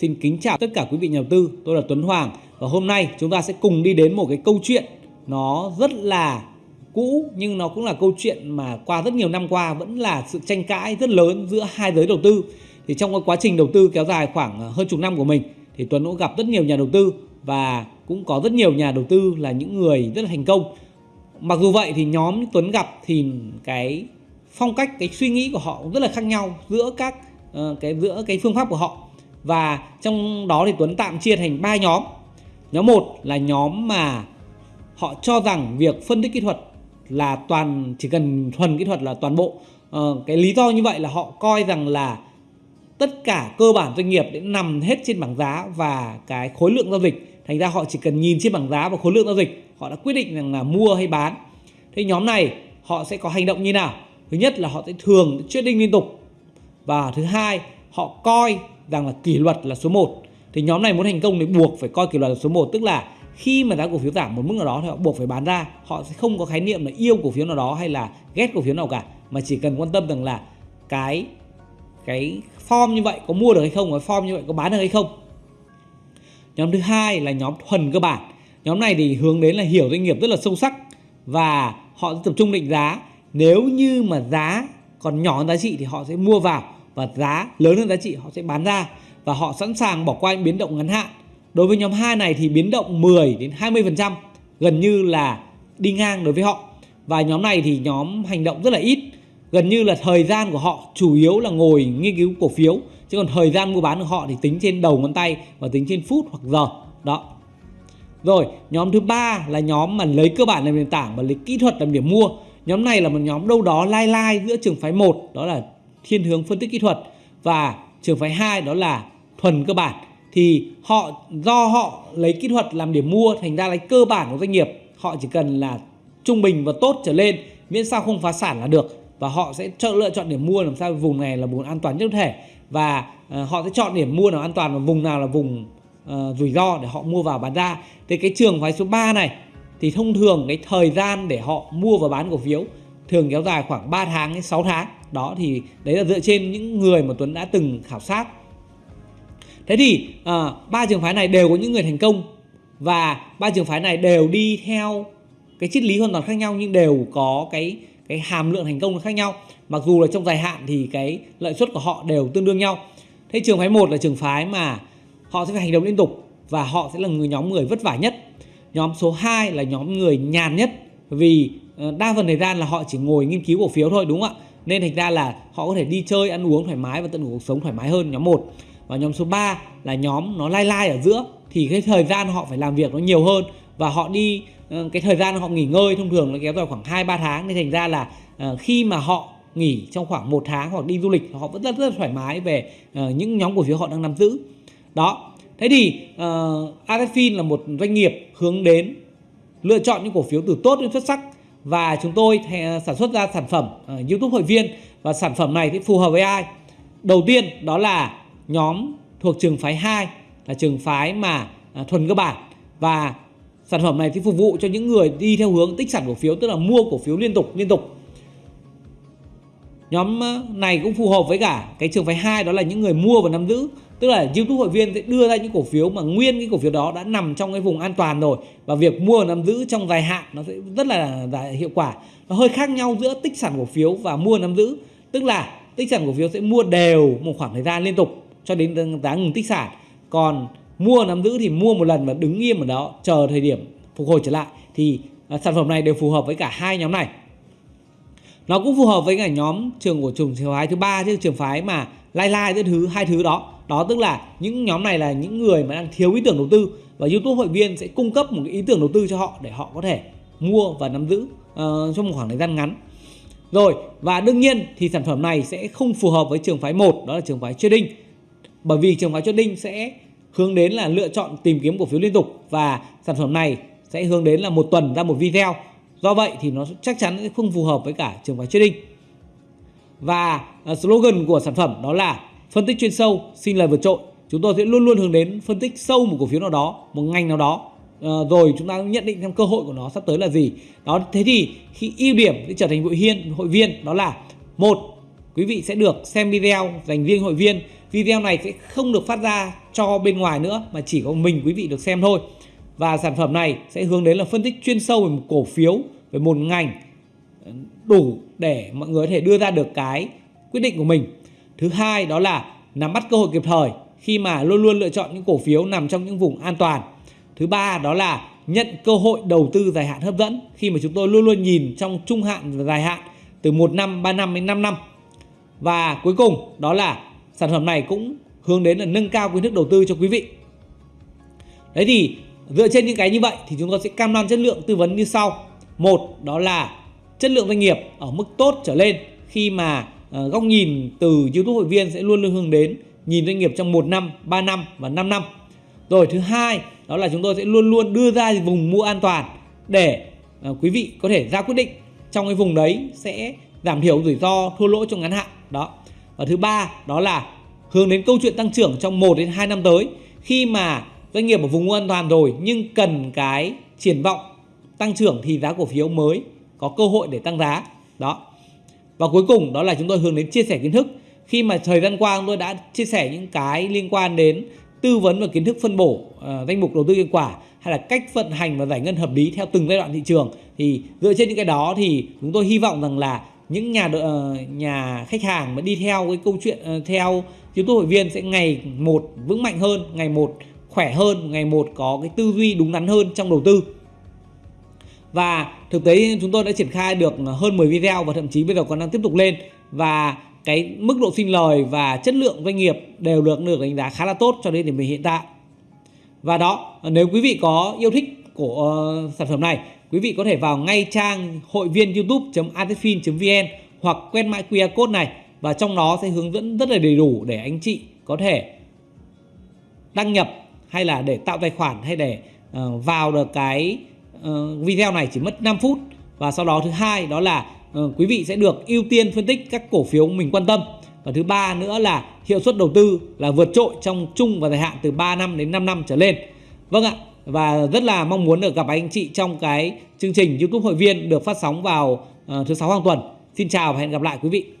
Xin kính chào tất cả quý vị nhà đầu tư, tôi là Tuấn Hoàng và hôm nay chúng ta sẽ cùng đi đến một cái câu chuyện nó rất là cũ nhưng nó cũng là câu chuyện mà qua rất nhiều năm qua vẫn là sự tranh cãi rất lớn giữa hai giới đầu tư. Thì trong cái quá trình đầu tư kéo dài khoảng ờ, hơn chục năm của mình thì Tuấn cũng gặp rất nhiều nhà đầu tư và cũng có rất nhiều nhà đầu tư là những người rất là thành công. Mặc dù vậy thì nhóm Tuấn gặp thì cái phong cách cái suy nghĩ của họ cũng rất là khác nhau giữa các ờ, cái giữa cái phương pháp của họ và trong đó thì Tuấn tạm chia thành ba nhóm. Nhóm 1 là nhóm mà họ cho rằng việc phân tích kỹ thuật là toàn chỉ cần thuần kỹ thuật là toàn bộ. Ờ, cái lý do như vậy là họ coi rằng là tất cả cơ bản doanh nghiệp đã nằm hết trên bảng giá và cái khối lượng giao dịch. Thành ra họ chỉ cần nhìn trên bảng giá và khối lượng giao dịch, họ đã quyết định rằng là mua hay bán. Thế nhóm này họ sẽ có hành động như nào? Thứ nhất là họ sẽ thường trading liên tục. Và thứ hai, họ coi rằng là kỷ luật là số 1 thì nhóm này muốn thành công thì buộc phải coi kỷ luật là số 1 tức là khi mà giá cổ phiếu giảm một mức nào đó thì họ buộc phải bán ra. Họ sẽ không có khái niệm là yêu cổ phiếu nào đó hay là ghét cổ phiếu nào cả. Mà chỉ cần quan tâm rằng là cái cái form như vậy có mua được hay không, cái form như vậy có bán được hay không. Nhóm thứ hai là nhóm thuần cơ bản. Nhóm này thì hướng đến là hiểu doanh nghiệp rất là sâu sắc và họ tập trung định giá. Nếu như mà giá còn nhỏ hơn giá trị thì họ sẽ mua vào và giá lớn hơn giá trị họ sẽ bán ra và họ sẵn sàng bỏ qua những biến động ngắn hạn. Đối với nhóm 2 này thì biến động 10 đến 20% gần như là đi ngang đối với họ. Và nhóm này thì nhóm hành động rất là ít. Gần như là thời gian của họ chủ yếu là ngồi nghiên cứu cổ phiếu chứ còn thời gian mua bán của họ thì tính trên đầu ngón tay và tính trên phút hoặc giờ. Đó. Rồi, nhóm thứ ba là nhóm mà lấy cơ bản làm nền tảng và lấy kỹ thuật làm điểm mua. Nhóm này là một nhóm đâu đó lai lai giữa trường phái 1 đó là thiên hướng phân tích kỹ thuật. Và trường phái 2 đó là thuần cơ bản. Thì họ do họ lấy kỹ thuật làm điểm mua thành ra lấy cơ bản của doanh nghiệp họ chỉ cần là trung bình và tốt trở lên miễn sao không phá sản là được. Và họ sẽ chọn lựa chọn điểm mua làm sao vùng này là vùng an toàn nhất có thể. Và uh, họ sẽ chọn điểm mua nào an toàn và vùng nào là vùng uh, rủi ro để họ mua vào bán ra. Thì cái trường phái số 3 này thì thông thường cái thời gian để họ mua và bán cổ phiếu thường kéo dài khoảng 3 tháng đến 6 tháng đó thì đấy là dựa trên những người mà Tuấn đã từng khảo sát. Thế thì à, ba trường phái này đều có những người thành công và ba trường phái này đều đi theo cái triết lý hoàn toàn khác nhau nhưng đều có cái cái hàm lượng thành công khác nhau. Mặc dù là trong dài hạn thì cái lợi suất của họ đều tương đương nhau. Thế trường phái một là trường phái mà họ sẽ phải hành động liên tục và họ sẽ là người nhóm người vất vả nhất. Nhóm số 2 là nhóm người nhàn nhất vì ờ, đa phần thời gian là họ chỉ ngồi nghiên cứu cổ phiếu thôi đúng không ạ? Nên thành ra là họ có thể đi chơi ăn uống thoải mái và tận hưởng cuộc sống thoải mái hơn nhóm 1 và nhóm số 3 là nhóm nó lai lai ở giữa thì cái thời gian họ phải làm việc nó nhiều hơn và họ đi ờ, cái thời gian họ nghỉ ngơi thông thường nó kéo dài khoảng 2 3 tháng. Nên thành ra là ờ, khi mà họ nghỉ trong khoảng một tháng hoặc đi du lịch họ vẫn rất rất thoải mái về ờ, những nhóm cổ phiếu họ đang nắm giữ. Đó. Thế thì uh, Adefin là một doanh nghiệp hướng đến lựa chọn những cổ phiếu từ tốt đến xuất sắc và chúng tôi ờ, sản xuất ra sản phẩm ờ, YouTube hội viên và sản phẩm này thì phù hợp với ai? Đầu tiên đó là nhóm thuộc trường phái 2 là trường phái mà ờ, thuần cơ bản và sản phẩm này thì phục vụ cho những người đi theo hướng tích sản cổ phiếu, tức là mua cổ phiếu liên tục liên tục. Nhóm này cũng phù hợp với cả cái trường phái hai đó là những người mua và nắm giữ. Tức là YouTube hội viên sẽ đưa ra những cổ phiếu mà nguyên cái cổ phiếu đó đã nằm trong cái vùng an toàn rồi. Và việc mua và nắm giữ trong dài hạn nó sẽ rất là, là hiệu quả. Nó hơi khác nhau giữa tích sản cổ phiếu và mua nắm giữ. Tức là tích sản cổ phiếu sẽ mua đều một khoảng thời gian liên tục cho đến giá ngừng tích sản. Còn mua nắm giữ thì mua một lần và đứng im ở đó chờ thời điểm phục hồi trở lại. Thì à, sản phẩm này đều phù hợp với cả hai nhóm này nó cũng phù hợp với cả nhóm trường của trường phái thứ ba chứ trường phái mà lai lai giữa thứ hai thứ đó. Đó tức là những nhóm này là những người mà đang thiếu ý tưởng đầu tư và YouTube hội viên sẽ cung cấp một cái ý tưởng đầu tư cho họ để họ có thể mua và nắm giữ uh, trong một khoảng thời gian ngắn. Rồi và đương nhiên thì sản phẩm này sẽ không phù hợp với trường phái 1 đó là trường phái trading bởi vì trường phái trading sẽ hướng đến là lựa chọn tìm kiếm cổ phiếu liên tục và sản phẩm này sẽ hướng đến là một tuần ra một video do vậy thì nó chắc chắn sẽ không phù hợp với cả trường phái trading. Và à, slogan của sản phẩm đó là phân tích chuyên sâu, xin lời vượt trội. Chúng tôi sẽ luôn luôn hướng đến phân tích sâu một cổ phiếu nào đó, một ngành nào đó. Ờ, rồi chúng ta nhận định xem cơ hội của nó sắp tới là gì. Đó, thế thì khi ưu điểm để trở thành hội viên hội viên, đó là, một, quý vị sẽ được xem video dành riêng hội viên. Video này sẽ không được phát ra cho bên ngoài nữa, mà chỉ có mình quý vị được xem thôi. Và sản phẩm này sẽ hướng đến là phân tích chuyên sâu về một cổ phiếu, về một ngành ờ, đủ để mọi người có thể đưa ra được cái quyết định của mình. Thứ hai đó là nắm bắt cơ hội kịp thời khi mà luôn luôn lựa chọn những cổ phiếu nằm trong những vùng an toàn. Thứ ba đó là nhận cơ hội đầu tư dài hạn hấp dẫn khi mà chúng tôi luôn luôn nhìn trong trung hạn và dài hạn từ 1 năm, 3 năm đến 5 năm. Và cuối cùng đó là sản phẩm này cũng hướng đến là nâng cao kiến thức đầu tư cho quý vị. Đấy thì dựa trên những cái như vậy thì chúng tôi sẽ cam đoan chất lượng tư vấn như sau. Một đó là chất lượng doanh nghiệp ở mức tốt trở lên khi mà ờ, góc nhìn từ YouTube hội viên sẽ luôn luôn hướng đến nhìn doanh nghiệp trong 1 năm, 3 năm và 5 năm. Rồi thứ hai đó là chúng tôi sẽ luôn luôn đưa ra vùng mua an toàn để ờ, quý vị có thể ra quyết định trong cái vùng đấy sẽ giảm thiểu rủi ro thua lỗ trong ngắn hạn đó và thứ ba đó là hướng đến câu chuyện tăng trưởng trong 1 đến 2 năm tới khi mà doanh nghiệp ở vùng an toàn rồi nhưng cần cái triển vọng tăng trưởng thì giá cổ phiếu mới có cơ hội để tăng giá. Đó. Và cuối cùng đó là chúng tôi hướng đến chia sẻ kiến thức. Khi mà thời gian qua chúng tôi đã chia sẻ những cái liên quan đến tư vấn và kiến thức phân bổ uh, danh mục đầu tư hiệu quả hay là cách vận hành và giải ngân hợp lý theo từng giai đoạn thị trường thì dựa trên những cái đó thì chúng tôi hy vọng rằng là những nhà uh, nhà khách hàng mà đi theo cái câu chuyện uh, theo YouTube hội viên sẽ ngày một vững mạnh hơn, ngày một khỏe hơn, ngày một có cái tư duy đúng đắn hơn trong đầu tư. Và thực tế chúng tôi đã triển khai được hơn 10 video và thậm chí bây giờ còn đang tiếp tục lên và cái mức độ sinh lời và chất lượng doanh nghiệp đều được được đánh giá khá là tốt cho đến điểm hiện tại. Và đó, nếu quý vị có yêu thích của uh, sản phẩm này, quý vị có thể vào ngay trang hội viên youtube.artefin.vn hoặc quét mã QR code này và trong đó sẽ hướng dẫn rất là đầy đủ để anh chị có thể đăng nhập hay là để tạo tài khoản hay để uh, vào được cái uh, video này chỉ mất 5 phút và sau đó thứ hai đó là uh, quý vị sẽ được ưu tiên phân tích các cổ phiếu mình quan tâm. Và thứ ba nữa là hiệu suất đầu tư là vượt trội trong chung và dài hạn từ 3 năm đến 5 năm trở lên. Vâng ạ và rất là mong muốn được gặp anh chị trong cái chương trình YouTube hội viên được phát sóng vào uh, thứ sáu hàng tuần. Xin chào và hẹn gặp lại quý vị.